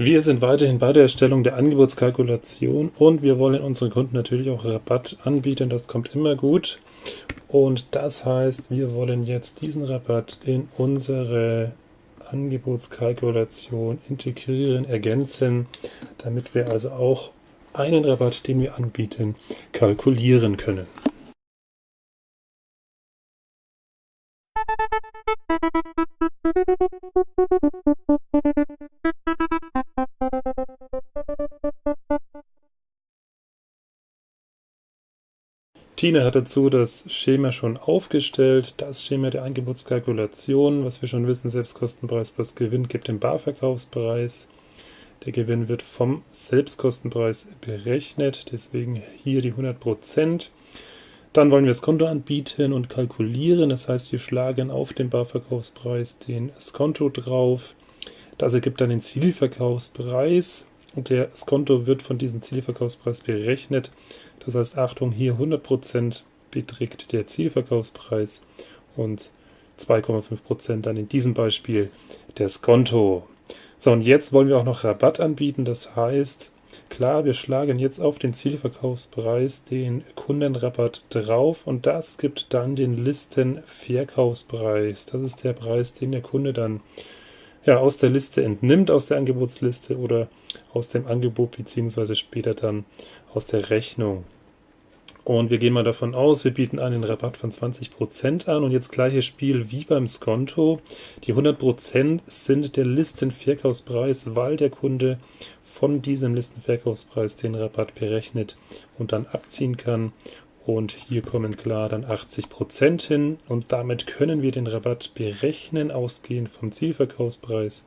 Wir sind weiterhin bei der Erstellung der Angebotskalkulation und wir wollen unseren Kunden natürlich auch Rabatt anbieten. Das kommt immer gut. Und das heißt, wir wollen jetzt diesen Rabatt in unsere Angebotskalkulation integrieren, ergänzen, damit wir also auch einen Rabatt, den wir anbieten, kalkulieren können. Tina hat dazu das Schema schon aufgestellt, das Schema der Angebotskalkulation, was wir schon wissen, Selbstkostenpreis plus Gewinn gibt den Barverkaufspreis. Der Gewinn wird vom Selbstkostenpreis berechnet, deswegen hier die 100%. Dann wollen wir das Konto anbieten und kalkulieren, das heißt wir schlagen auf den Barverkaufspreis den Skonto drauf. Das ergibt dann den Zielverkaufspreis und der Skonto wird von diesem Zielverkaufspreis berechnet. Das heißt, Achtung, hier 100% beträgt der Zielverkaufspreis und 2,5% dann in diesem Beispiel der Skonto. So, und jetzt wollen wir auch noch Rabatt anbieten. Das heißt, klar, wir schlagen jetzt auf den Zielverkaufspreis den Kundenrabatt drauf und das gibt dann den Listenverkaufspreis. Das ist der Preis, den der Kunde dann ja, aus der Liste entnimmt, aus der Angebotsliste oder aus dem Angebot beziehungsweise später dann aus der Rechnung. Und wir gehen mal davon aus, wir bieten einen Rabatt von 20% an und jetzt gleiches Spiel wie beim Skonto. Die 100% sind der Listenverkaufspreis, weil der Kunde von diesem Listenverkaufspreis den Rabatt berechnet und dann abziehen kann. Und hier kommen klar dann 80% hin und damit können wir den Rabatt berechnen, ausgehend vom Zielverkaufspreis.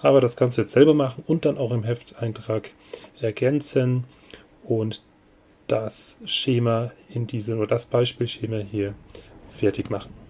Aber das kannst du jetzt selber machen und dann auch im Hefteintrag ergänzen und das Schema in diesem oder das Beispielschema hier fertig machen.